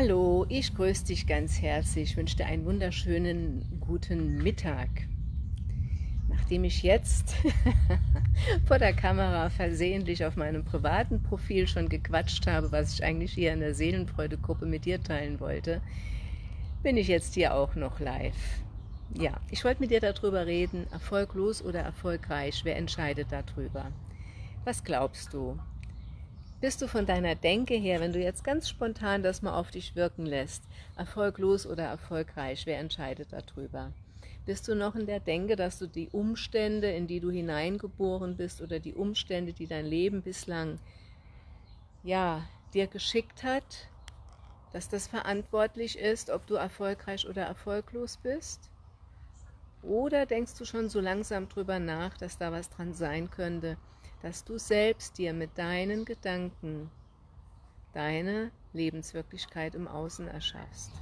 Hallo, ich grüße dich ganz herzlich, ich wünsche dir einen wunderschönen guten Mittag. Nachdem ich jetzt vor der Kamera versehentlich auf meinem privaten Profil schon gequatscht habe, was ich eigentlich hier in der Seelenfreude-Gruppe mit dir teilen wollte, bin ich jetzt hier auch noch live. Ja, ich wollte mit dir darüber reden, erfolglos oder erfolgreich, wer entscheidet darüber? Was glaubst du? Bist du von deiner Denke her, wenn du jetzt ganz spontan das mal auf dich wirken lässt, erfolglos oder erfolgreich, wer entscheidet darüber? Bist du noch in der Denke, dass du die Umstände, in die du hineingeboren bist oder die Umstände, die dein Leben bislang ja, dir geschickt hat, dass das verantwortlich ist, ob du erfolgreich oder erfolglos bist? Oder denkst du schon so langsam drüber nach, dass da was dran sein könnte, dass du selbst dir mit deinen Gedanken deine Lebenswirklichkeit im Außen erschaffst.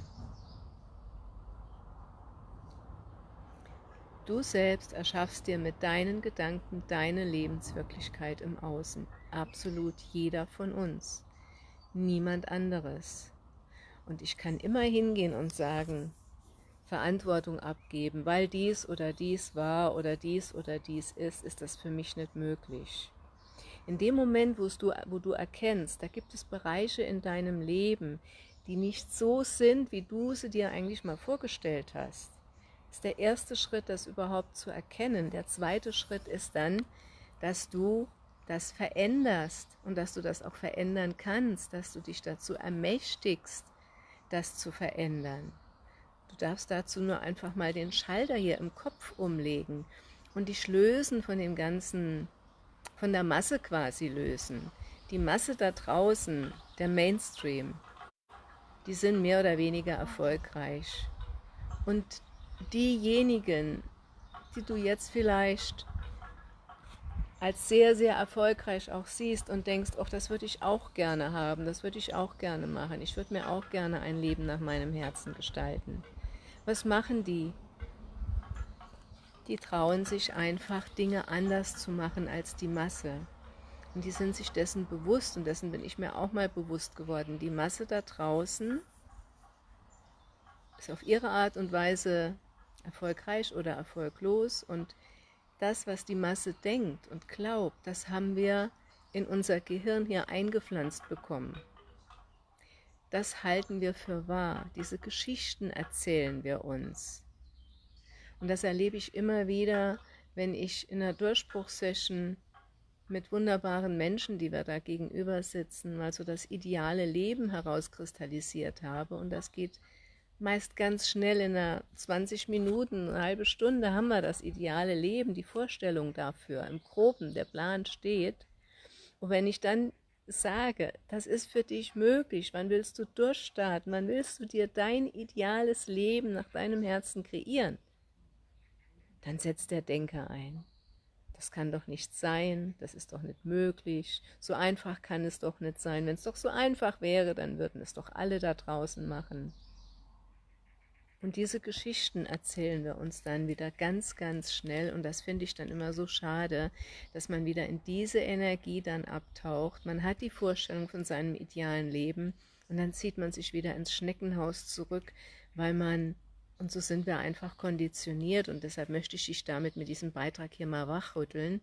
Du selbst erschaffst dir mit deinen Gedanken deine Lebenswirklichkeit im Außen. Absolut jeder von uns. Niemand anderes. Und ich kann immer hingehen und sagen, Verantwortung abgeben, weil dies oder dies war oder dies oder dies ist, ist das für mich nicht möglich. In dem Moment, wo du, wo du erkennst, da gibt es Bereiche in deinem Leben, die nicht so sind, wie du sie dir eigentlich mal vorgestellt hast, ist der erste Schritt, das überhaupt zu erkennen. Der zweite Schritt ist dann, dass du das veränderst und dass du das auch verändern kannst, dass du dich dazu ermächtigst, das zu verändern. Du darfst dazu nur einfach mal den Schalter hier im Kopf umlegen und dich lösen von dem ganzen, von der Masse quasi lösen. Die Masse da draußen, der Mainstream, die sind mehr oder weniger erfolgreich. Und diejenigen, die du jetzt vielleicht als sehr, sehr erfolgreich auch siehst und denkst, ach, das würde ich auch gerne haben, das würde ich auch gerne machen, ich würde mir auch gerne ein Leben nach meinem Herzen gestalten. Was machen die? Die trauen sich einfach, Dinge anders zu machen als die Masse. Und die sind sich dessen bewusst, und dessen bin ich mir auch mal bewusst geworden. Die Masse da draußen ist auf ihre Art und Weise erfolgreich oder erfolglos. Und das, was die Masse denkt und glaubt, das haben wir in unser Gehirn hier eingepflanzt bekommen das halten wir für wahr. Diese Geschichten erzählen wir uns. Und das erlebe ich immer wieder, wenn ich in einer Durchbruchssession mit wunderbaren Menschen, die wir da gegenüber sitzen, mal so das ideale Leben herauskristallisiert habe. Und das geht meist ganz schnell in einer 20 Minuten, eine halbe Stunde haben wir das ideale Leben, die Vorstellung dafür, im Groben, der Plan steht. Und wenn ich dann sage, das ist für dich möglich, wann willst du durchstarten, wann willst du dir dein ideales Leben nach deinem Herzen kreieren, dann setzt der Denker ein. Das kann doch nicht sein, das ist doch nicht möglich, so einfach kann es doch nicht sein. Wenn es doch so einfach wäre, dann würden es doch alle da draußen machen. Und diese Geschichten erzählen wir uns dann wieder ganz, ganz schnell und das finde ich dann immer so schade, dass man wieder in diese Energie dann abtaucht. Man hat die Vorstellung von seinem idealen Leben und dann zieht man sich wieder ins Schneckenhaus zurück, weil man, und so sind wir einfach konditioniert und deshalb möchte ich dich damit mit diesem Beitrag hier mal wachrütteln,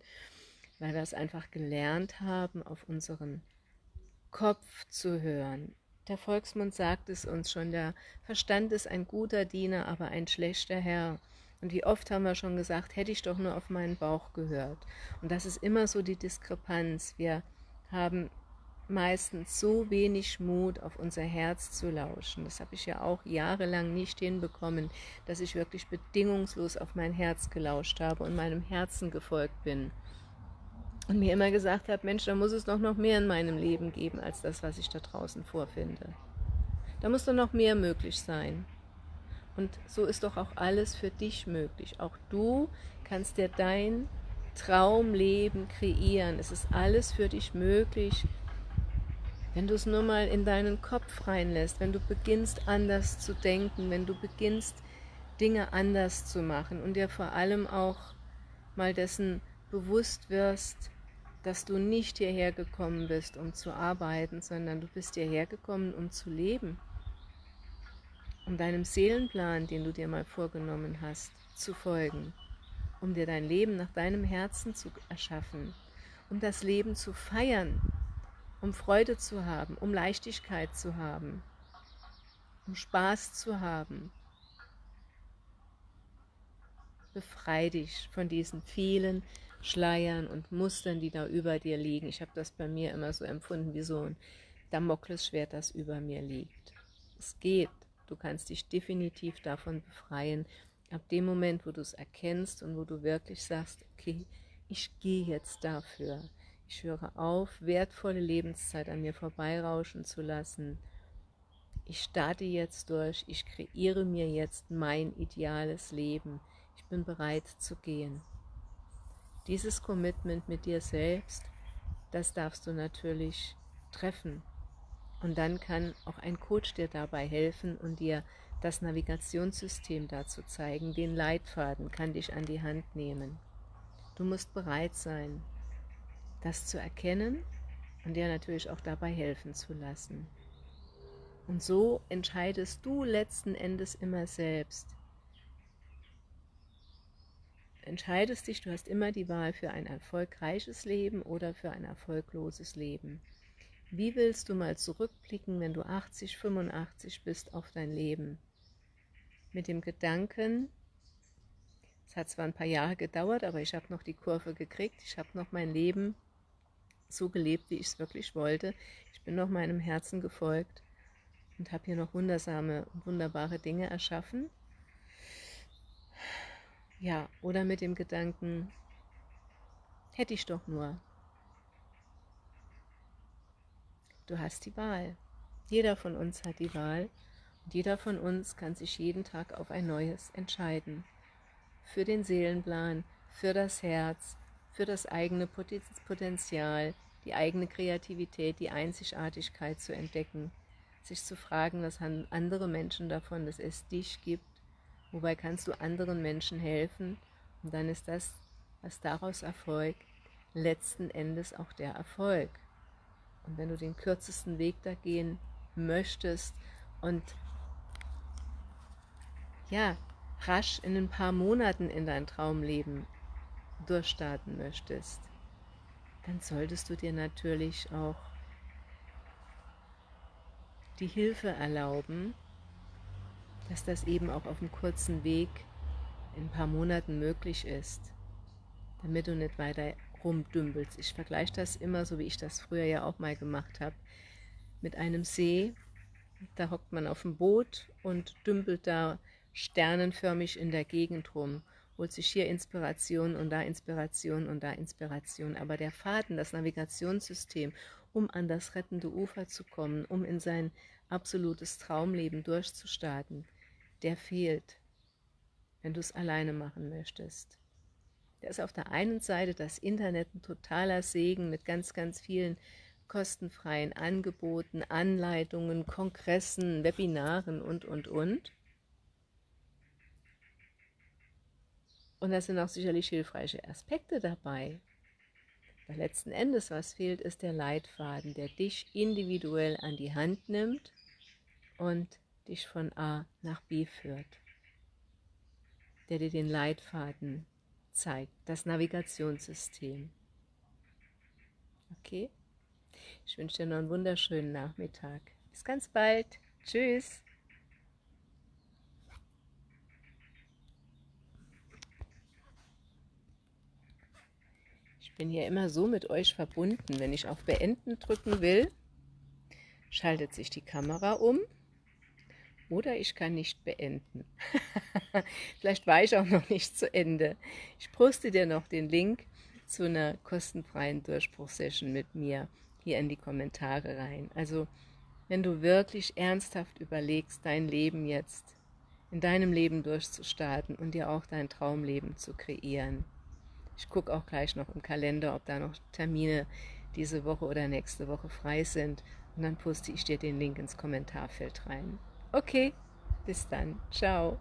weil wir es einfach gelernt haben, auf unseren Kopf zu hören, der Volksmund sagt es uns schon, der Verstand ist ein guter Diener, aber ein schlechter Herr. Und wie oft haben wir schon gesagt, hätte ich doch nur auf meinen Bauch gehört. Und das ist immer so die Diskrepanz. Wir haben meistens so wenig Mut, auf unser Herz zu lauschen. Das habe ich ja auch jahrelang nicht hinbekommen, dass ich wirklich bedingungslos auf mein Herz gelauscht habe und meinem Herzen gefolgt bin und mir immer gesagt habe, Mensch, da muss es doch noch mehr in meinem Leben geben, als das, was ich da draußen vorfinde. Da muss doch noch mehr möglich sein. Und so ist doch auch alles für dich möglich. Auch du kannst dir dein Traumleben kreieren. Es ist alles für dich möglich, wenn du es nur mal in deinen Kopf reinlässt, wenn du beginnst anders zu denken, wenn du beginnst Dinge anders zu machen und dir vor allem auch mal dessen bewusst wirst, dass du nicht hierher gekommen bist, um zu arbeiten, sondern du bist hierher gekommen, um zu leben. um deinem Seelenplan, den du dir mal vorgenommen hast, zu folgen, um dir dein Leben nach deinem Herzen zu erschaffen, um das Leben zu feiern, um Freude zu haben, um Leichtigkeit zu haben, um Spaß zu haben. Befrei dich von diesen vielen Schleiern und Mustern, die da über dir liegen. Ich habe das bei mir immer so empfunden, wie so ein Damoklesschwert, das über mir liegt. Es geht. Du kannst dich definitiv davon befreien, ab dem Moment, wo du es erkennst und wo du wirklich sagst, okay, ich gehe jetzt dafür. Ich höre auf, wertvolle Lebenszeit an mir vorbeirauschen zu lassen. Ich starte jetzt durch, ich kreiere mir jetzt mein ideales Leben. Ich bin bereit zu gehen. Dieses Commitment mit dir selbst, das darfst du natürlich treffen. Und dann kann auch ein Coach dir dabei helfen und dir das Navigationssystem dazu zeigen, den Leitfaden kann dich an die Hand nehmen. Du musst bereit sein, das zu erkennen und dir natürlich auch dabei helfen zu lassen. Und so entscheidest du letzten Endes immer selbst. Entscheidest dich, du hast immer die Wahl für ein erfolgreiches Leben oder für ein erfolgloses Leben. Wie willst du mal zurückblicken, wenn du 80, 85 bist auf dein Leben? Mit dem Gedanken, es hat zwar ein paar Jahre gedauert, aber ich habe noch die Kurve gekriegt, ich habe noch mein Leben so gelebt, wie ich es wirklich wollte. Ich bin noch meinem Herzen gefolgt und habe hier noch wundersame und wunderbare Dinge erschaffen. Ja, oder mit dem Gedanken, hätte ich doch nur, Du hast die Wahl. Jeder von uns hat die Wahl und jeder von uns kann sich jeden Tag auf ein neues entscheiden. Für den Seelenplan, für das Herz, für das eigene Potenzial, die eigene Kreativität, die Einzigartigkeit zu entdecken, sich zu fragen, was haben andere Menschen davon, dass es dich gibt, wobei kannst du anderen Menschen helfen und dann ist das, was daraus erfolgt, letzten Endes auch der Erfolg. Und wenn du den kürzesten Weg da gehen möchtest und ja, rasch in ein paar Monaten in dein Traumleben durchstarten möchtest, dann solltest du dir natürlich auch die Hilfe erlauben, dass das eben auch auf einem kurzen Weg in ein paar Monaten möglich ist, damit du nicht weiter rumdümpelst. Ich vergleiche das immer, so wie ich das früher ja auch mal gemacht habe, mit einem See. Da hockt man auf dem Boot und dümpelt da sternenförmig in der Gegend rum, holt sich hier Inspiration und da Inspiration und da Inspiration. Aber der Faden, das Navigationssystem, um an das rettende Ufer zu kommen, um in sein absolutes Traumleben durchzustarten, der fehlt, wenn du es alleine machen möchtest. Da ist auf der einen Seite das Internet ein totaler Segen mit ganz, ganz vielen kostenfreien Angeboten, Anleitungen, Kongressen, Webinaren und, und, und. Und da sind auch sicherlich hilfreiche Aspekte dabei. Aber letzten Endes, was fehlt, ist der Leitfaden, der dich individuell an die Hand nimmt und dich von A nach B führt. Der dir den Leitfaden zeigt, das Navigationssystem. Okay? Ich wünsche dir noch einen wunderschönen Nachmittag. Bis ganz bald. Tschüss. Ich bin hier immer so mit euch verbunden. Wenn ich auf Beenden drücken will, schaltet sich die Kamera um oder ich kann nicht beenden. Vielleicht war ich auch noch nicht zu Ende. Ich poste dir noch den Link zu einer kostenfreien Durchbruchsession mit mir hier in die Kommentare rein. Also wenn du wirklich ernsthaft überlegst, dein Leben jetzt in deinem Leben durchzustarten und dir auch dein Traumleben zu kreieren. Ich gucke auch gleich noch im Kalender, ob da noch Termine diese Woche oder nächste Woche frei sind und dann poste ich dir den Link ins Kommentarfeld rein. Okay, bis dann. Ciao.